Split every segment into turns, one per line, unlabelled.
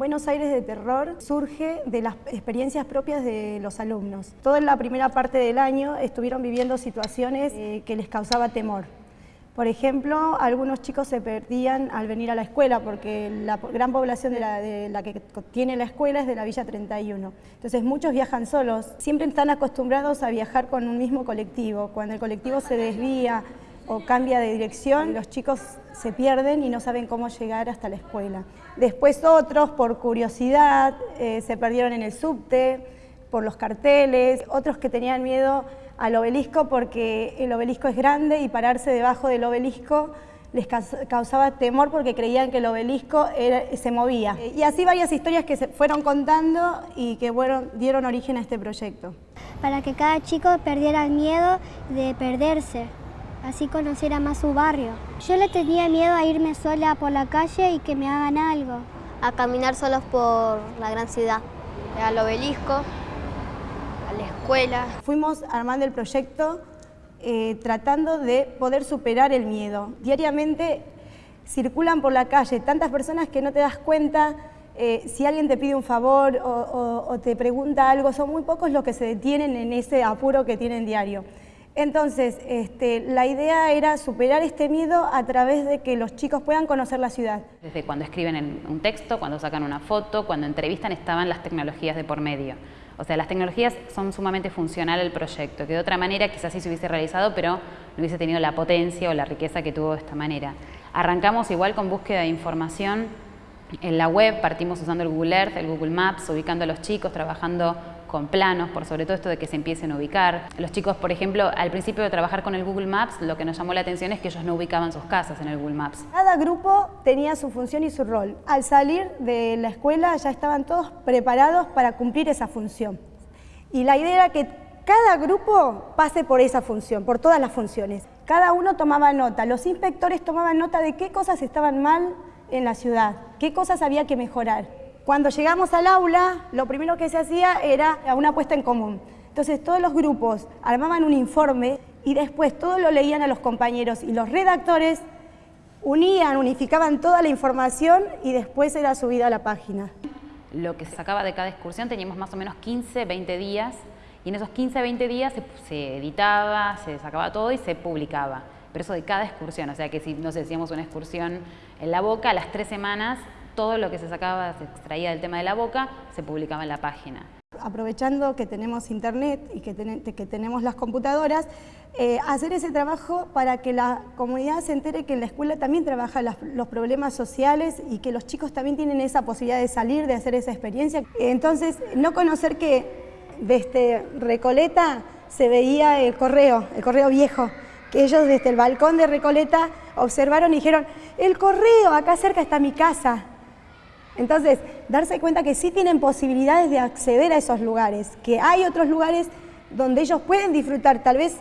Buenos Aires de Terror surge de las experiencias propias de los alumnos. Toda la primera parte del año estuvieron viviendo situaciones eh, que les causaba temor. Por ejemplo, algunos chicos se perdían al venir a la escuela porque la gran población de la, que tiene la escuela es de la Villa 31. Entonces muchos viajan solos, siempre están acostumbrados a viajar con un mismo colectivo. Cuando el colectivo se desvía o cambia de dirección, los chicos se pierden y no saben cómo llegar hasta la escuela. Después otros, por curiosidad, eh, se perdieron en el subte, por los carteles, otros que tenían miedo al obelisco porque el obelisco es grande y pararse debajo del obelisco les causaba temor porque creían que el obelisco se movía. Y así varias historias que se fueron contando y que dieron origen a este proyecto.
Para que cada chico perdiera el miedo de perderse así conociera más su barrio. Yo le tenía miedo a irme sola por la calle y que me hagan algo.
A caminar solos por la gran ciudad, al obelisco, a la escuela.
Fuimos armando el proyecto eh, tratando de poder superar el miedo. Diariamente circulan por la calle tantas personas que no te das cuenta eh, si alguien te pide un favor o, o te pregunta algo, son muy pocos los que se detienen en ese apuro que tienen diario. Entonces, este, la idea era superar este miedo a través de que los chicos puedan conocer la ciudad.
Desde cuando escriben en un texto, cuando sacan una foto, cuando entrevistan, estaban las tecnologías de por medio. O sea, las tecnologías son sumamente funcionales al proyecto, que de otra manera quizás sí se hubiese realizado, pero no hubiese tenido la potencia o la riqueza que tuvo de esta manera. Arrancamos igual con búsqueda de información en la web, partimos usando el Google Earth, el Google Maps, ubicando a los chicos, trabajando con planos, por sobre todo esto de que se empiecen a ubicar. Los chicos, por ejemplo, al principio de trabajar con el Google Maps, lo que nos llamó la atención es que ellos no ubicaban sus casas en el Google Maps.
Cada grupo tenía su función y su rol. Al salir de la escuela ya estaban todos preparados para cumplir esa función. Y la idea era que cada grupo pase por esa función, por todas las funciones. Cada uno tomaba nota, los inspectores tomaban nota de qué cosas estaban mal en la ciudad, qué cosas había que mejorar. Cuando llegamos al aula, lo primero que se hacía era una puesta en común. Entonces todos los grupos armaban un informe y después todo lo leían a los compañeros y los redactores unían, unificaban toda la información y después era subida a la página.
Lo que se sacaba de cada excursión teníamos más o menos 15, 20 días y en esos 15, 20 días se, se editaba, se sacaba todo y se publicaba. Pero eso de cada excursión, o sea que si nos decíamos una excursión en la boca, a las tres semanas todo lo que se sacaba, se extraía del tema de la boca, se publicaba en la página.
Aprovechando que tenemos internet y que, tenemos las computadoras, eh, hacer ese trabajo para que la comunidad se entere que en la escuela también trabaja los problemas sociales y que los chicos también tienen esa posibilidad de salir, de hacer esa experiencia. Entonces, no conocer que desde Recoleta se veía el correo, el correo viejo, que ellos desde el balcón de Recoleta observaron y dijeron, el correo, acá cerca está mi casa. Entonces, darse cuenta que sí tienen posibilidades de acceder a esos lugares, que hay otros lugares donde ellos pueden disfrutar, tal vez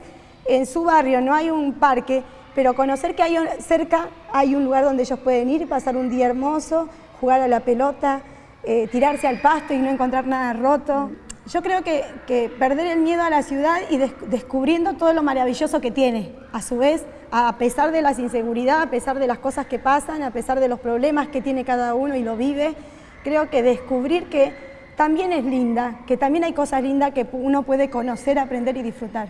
en su barrio no hay un parque, pero conocer que hay cerca hay un lugar donde ellos pueden ir, pasar un día hermoso, jugar a la pelota, eh, tirarse al pasto y no encontrar nada roto. Yo creo que, perder el miedo a la ciudad y descubriendo todo lo maravilloso que tiene, a su vez, a pesar de las inseguridades, a pesar de las cosas que pasan, a pesar de los problemas que tiene cada uno y lo vive, creo que descubrir que también es linda, que también hay cosas lindas que uno puede conocer, aprender y disfrutar.